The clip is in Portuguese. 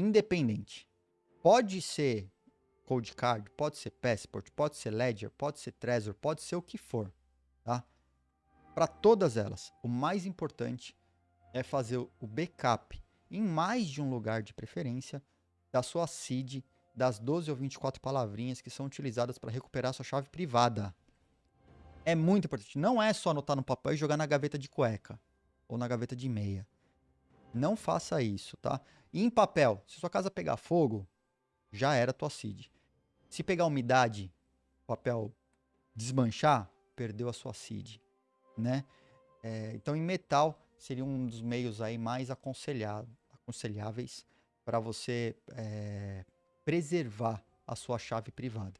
independente. Pode ser Cold Card, pode ser Passport, pode ser Ledger, pode ser Trezor, pode ser o que for, tá? Para todas elas, o mais importante é fazer o backup em mais de um lugar de preferência da sua seed das 12 ou 24 palavrinhas que são utilizadas para recuperar sua chave privada. É muito importante. Não é só anotar no papel e jogar na gaveta de cueca ou na gaveta de meia. Não faça isso, tá? E em papel, se sua casa pegar fogo, já era tua seed. Se pegar umidade, papel desmanchar, perdeu a sua seed, né? É, então em metal seria um dos meios aí mais aconselháveis para você é, preservar a sua chave privada.